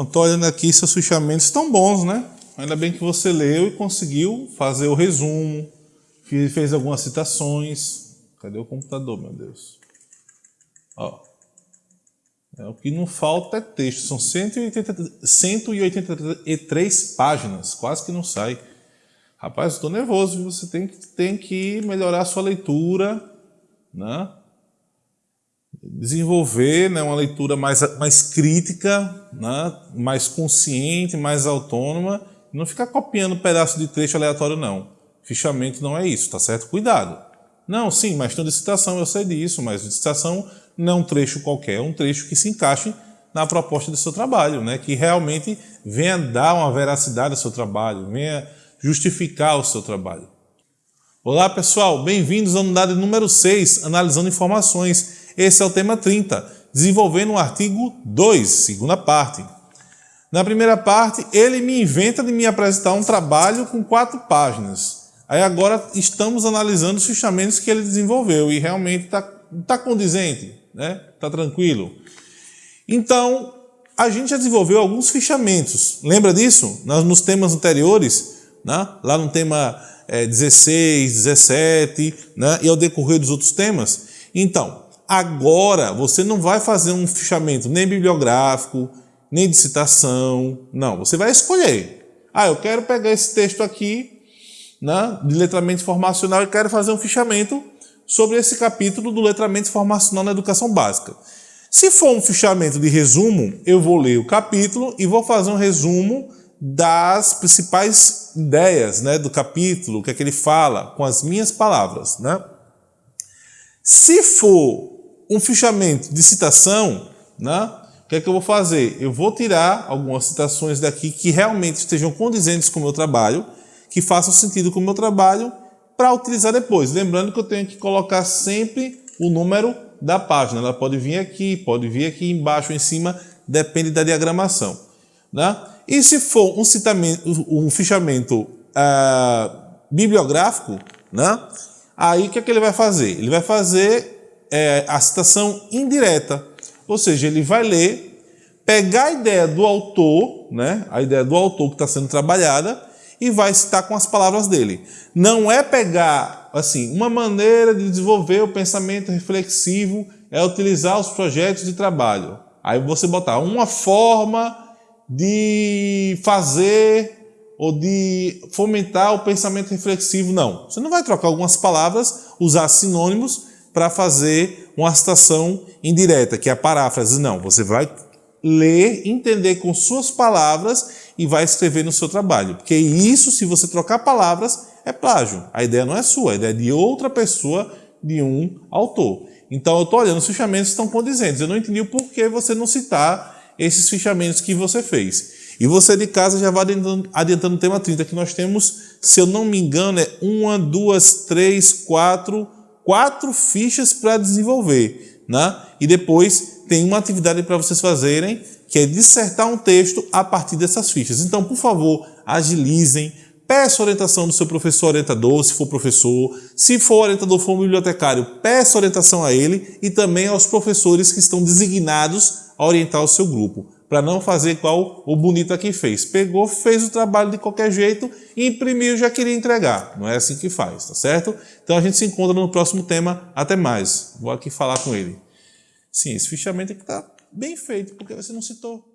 Pronto, olhando aqui, seus fichamentos estão bons, né? Ainda bem que você leu e conseguiu fazer o resumo, fez algumas citações. Cadê o computador, meu Deus? Ó. É, o que não falta é texto. São 180, 183 páginas, quase que não sai. Rapaz, estou nervoso. Você tem que, tem que melhorar a sua leitura, né? Desenvolver né, uma leitura mais, mais crítica, né, mais consciente, mais autônoma, não ficar copiando pedaço de trecho aleatório, não. Fichamento não é isso, tá certo? Cuidado. Não, sim, mas tem citação, eu sei disso, mas citação não é um trecho qualquer, é um trecho que se encaixe na proposta do seu trabalho, né? que realmente venha dar uma veracidade ao seu trabalho, venha justificar o seu trabalho. Olá pessoal, bem-vindos à unidade número 6, analisando informações. Esse é o tema 30, desenvolvendo o artigo 2, segunda parte. Na primeira parte, ele me inventa de me apresentar um trabalho com quatro páginas. Aí agora estamos analisando os fichamentos que ele desenvolveu e realmente está tá condizente, né? Está tranquilo. Então, a gente já desenvolveu alguns fichamentos. Lembra disso? Nos temas anteriores, né? lá no tema é, 16, 17, né? e ao decorrer dos outros temas. Então, Agora, você não vai fazer um fichamento nem bibliográfico, nem de citação, não. Você vai escolher. Ah, eu quero pegar esse texto aqui, né, de letramento informacional e quero fazer um fichamento sobre esse capítulo do letramento informacional na educação básica. Se for um fichamento de resumo, eu vou ler o capítulo e vou fazer um resumo das principais ideias né, do capítulo, o que é que ele fala, com as minhas palavras. Né? Se for um fichamento de citação, né? o que é que eu vou fazer? Eu vou tirar algumas citações daqui que realmente estejam condizentes com o meu trabalho, que façam sentido com o meu trabalho, para utilizar depois. Lembrando que eu tenho que colocar sempre o número da página. Ela pode vir aqui, pode vir aqui embaixo em cima, depende da diagramação. Né? E se for um, citamento, um fichamento uh, bibliográfico, né? aí o que, é que ele vai fazer? Ele vai fazer é, a citação indireta, ou seja, ele vai ler, pegar a ideia do autor, né, a ideia do autor que está sendo trabalhada, e vai citar com as palavras dele. Não é pegar, assim, uma maneira de desenvolver o pensamento reflexivo é utilizar os projetos de trabalho. Aí você botar uma forma de fazer ou de fomentar o pensamento reflexivo, não. Você não vai trocar algumas palavras, usar sinônimos para fazer uma citação indireta, que é a paráfrase. Não, você vai ler, entender com suas palavras e vai escrever no seu trabalho. Porque isso, se você trocar palavras, é plágio. A ideia não é sua, a ideia é de outra pessoa, de um autor. Então eu estou olhando, os fichamentos estão condizentes. Eu não entendi o porquê você não citar esses fichamentos que você fez. E você de casa já vai adiantando, adiantando o tema 30, que nós temos, se eu não me engano, é uma, duas, três, quatro, quatro fichas para desenvolver. Né? E depois tem uma atividade para vocês fazerem, que é dissertar um texto a partir dessas fichas. Então, por favor, agilizem, peça orientação do seu professor orientador, se for professor. Se for orientador, for um bibliotecário, peça orientação a ele e também aos professores que estão designados a orientar o seu grupo para não fazer igual o bonito aqui fez. Pegou, fez o trabalho de qualquer jeito, imprimiu já queria entregar. Não é assim que faz, tá certo? Então a gente se encontra no próximo tema. Até mais. Vou aqui falar com ele. Sim, esse fichamento aqui está bem feito, porque você não citou.